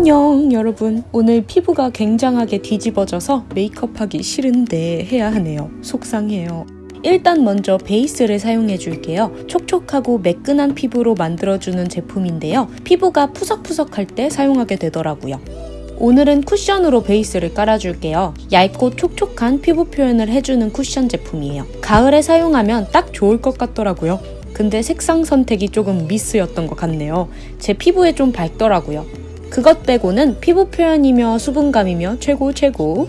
안녕 여러분 오늘 피부가 굉장하게 뒤집어져서 메이크업하기 싫은데 해야 하네요 속상해요 일단 먼저 베이스를 사용해 줄게요 촉촉하고 매끈한 피부로 만들어주는 제품인데요 피부가 푸석푸석할 때 사용하게 되더라고요 오늘은 쿠션으로 베이스를 깔아줄게요. 얇고 촉촉한 피부 표현을 해주는 쿠션 제품이에요. 가을에 사용하면 딱 좋을 것 같더라고요. 근데 색상 선택이 조금 미스였던 것 같네요. 제 피부에 좀 밝더라고요. 그것 빼고는 피부 표현이며 수분감이며 최고 최고.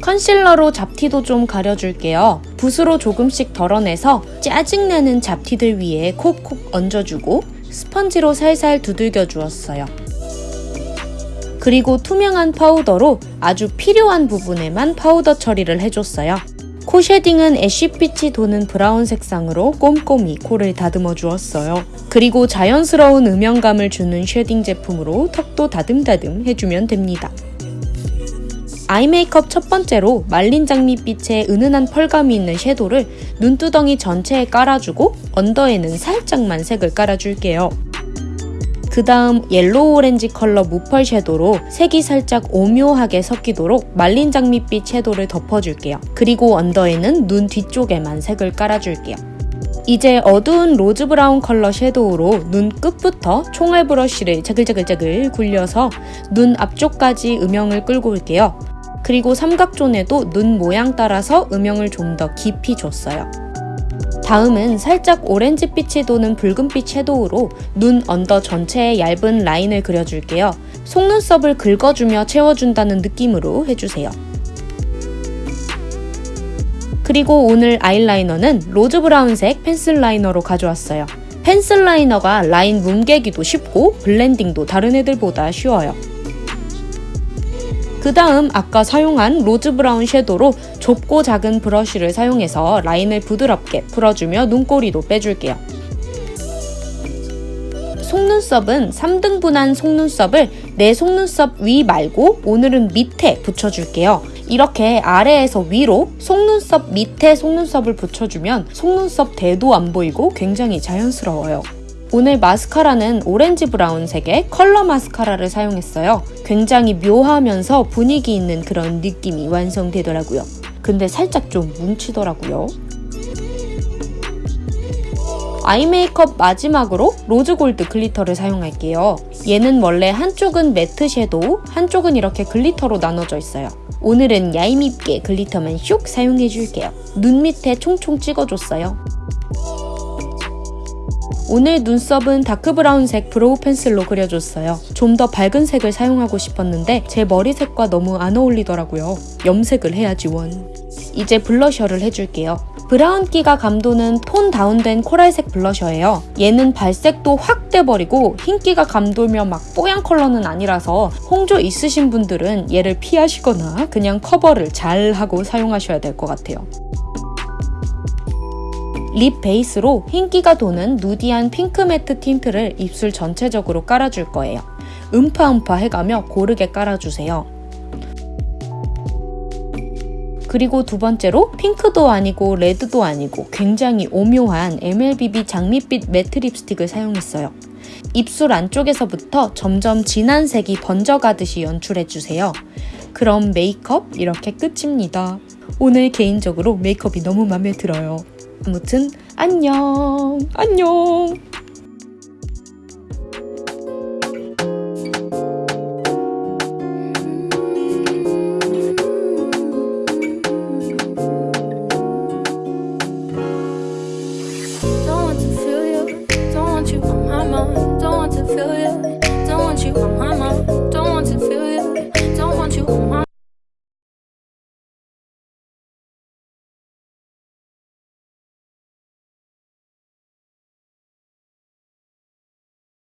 concealer로 잡티도 좀 가려줄게요. 붓으로 조금씩 덜어내서 짜증나는 잡티들 위에 콕콕 얹어주고 스펀지로 살살 두들겨 주었어요. 그리고 투명한 파우더로 아주 필요한 부분에만 파우더 처리를 해줬어요. 코 shading은 ash빛이 도는 brown 색상으로 꼼꼼히 코를 다듬어 주었어요. 그리고 자연스러운 음영감을 주는 shading 제품으로 턱도 다듬다듬 해주면 됩니다. eye makeup 첫 번째로 말린 장미빛의 은은한 pearl감이 있는 shadow를 눈두덩이 전체에 깔아주고 under에는 살짝만 색을 깔아줄게요. 그 다음 yellow orange color 무pearl shadow로 색이 살짝 오묘하게 섞이도록 말린 장미빛 shadow를 덮어줄게요. 그리고 under에는 눈 뒤쪽에만 색을 깔아줄게요. 이제 어두운 rose brown color shadow로 눈 끝부터 총알 브러쉬를 자글자글자글 굴려서 눈 앞쪽까지 음영을 끌고 올게요. 그리고 삼각zone에도 눈 모양 따라서 음영을 좀 더 깊이 줬어요. 다음은 살짝 오렌지빛이 도는 붉은빛 shadow로 눈 under 전체에 얇은 라인을 그려줄게요. 속눈썹을 긁어주며 채워준다는 느낌으로 해주세요. 그리고 오늘 아이라이너는 rose brown색 pencil liner로 가져왔어요. 펜슬 라이너가 라인 뭉개기도 쉽고 블렌딩도 다른 애들보다 쉬워요. 그 다음 아까 사용한 로즈 브라운 섀도로 좁고 작은 브러쉬를 사용해서 라인을 부드럽게 풀어주며 눈꼬리도 빼줄게요. 속눈썹은 3등분한 속눈썹을 내 속눈썹 위 말고 오늘은 밑에 붙여줄게요. 이렇게 아래에서 위로 속눈썹 밑에 속눈썹을 붙여주면 속눈썹 대도 안 보이고 굉장히 자연스러워요. 오늘 마스카라는 오렌지 브라운색의 컬러 마스카라를 사용했어요. 굉장히 묘하면서 분위기 있는 그런 느낌이 완성되더라고요. 근데 살짝 좀 뭉치더라고요. 아이 메이크업 마지막으로 로즈 골드 글리터를 사용할게요. 얘는 원래 한쪽은 매트 섀도우, 한쪽은 이렇게 글리터로 나눠져 있어요. 오늘은 얄밉게 글리터만 슉 사용해줄게요. 눈 밑에 총총 찍어줬어요. 오늘 눈썹은 다크브라운색 브로우 펜슬로 그려줬어요. 좀 더 밝은 색을 사용하고 싶었는데 제 머리색과 너무 안 어울리더라고요. 염색을 해야지 원. 이제 블러셔를 해줄게요. 브라운기가 감도는 톤 다운된 코랄색 블러셔예요. 얘는 발색도 확 돼버리고 흰기가 감돌며 막 뽀얀 컬러는 아니라서 홍조 있으신 분들은 얘를 피하시거나 그냥 커버를 잘 하고 사용하셔야 될 것 같아요. 립 베이스로 흰기가 도는 누디한 핑크 매트 틴트를 입술 전체적으로 깔아줄 거예요. 음파음파 해가며 고르게 깔아주세요. 그리고 두 번째로 핑크도 아니고 레드도 아니고 굉장히 오묘한 MLBB 장밋빛 매트 립스틱을 사용했어요. 입술 안쪽에서부터 점점 진한 색이 번져가듯이 연출해주세요. 그럼 메이크업 이렇게 끝입니다. 오늘 개인적으로 메이크업이 너무 마음에 들어요. 아무튼 안녕 안녕 Don't want to feel you.